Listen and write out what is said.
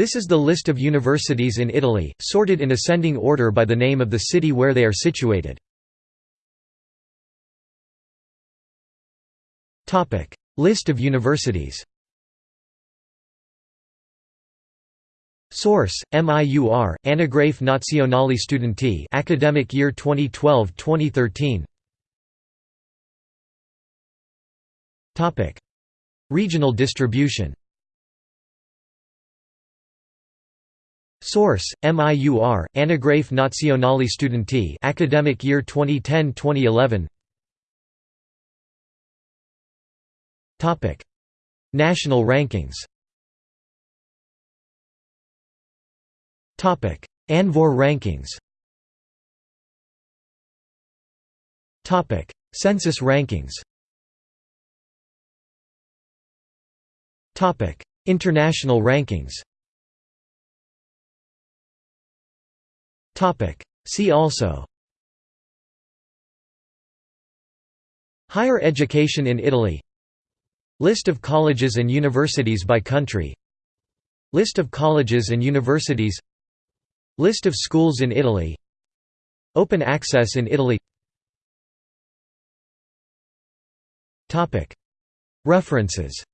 This is the list of universities in Italy, sorted in ascending order by the name of the city where they are situated. List of universities Source: MIUR, Anagrafe Nazionale Studenti Academic Year 2012-2013 Topic: Regional distribution. Source: MIUR, Anagrafe Nazionale Studenti Academic Year 2010-2011 Topic: National rankings Topic: ANVUR rankings. Topic: Censis rankings. Topic: International rankings. See also. Higher education in Italy. List of colleges and universities by country. List of colleges and universities. List of schools in Italy. Open access in Italy. References